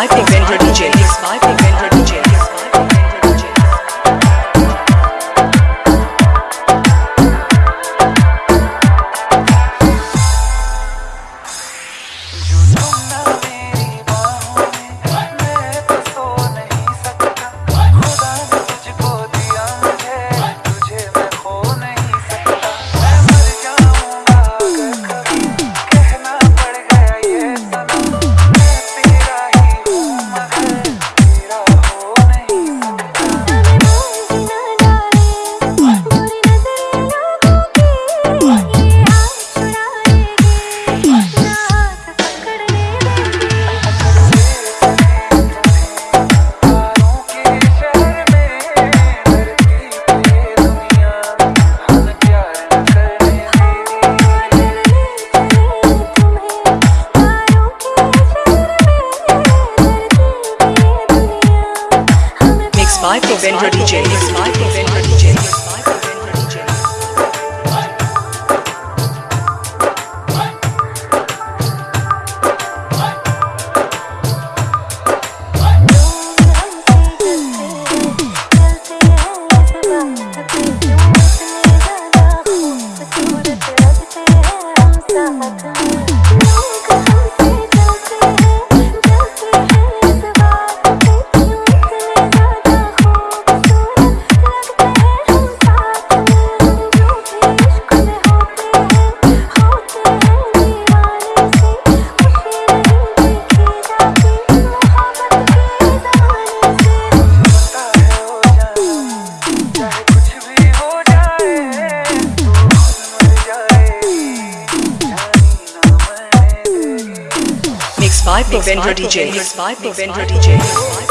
by Pigmented DJ. Mixed by DJ. by Provendra DJ. It's by Provendra DJ. By Pavendra DJ. Mixed by Pavendra DJ.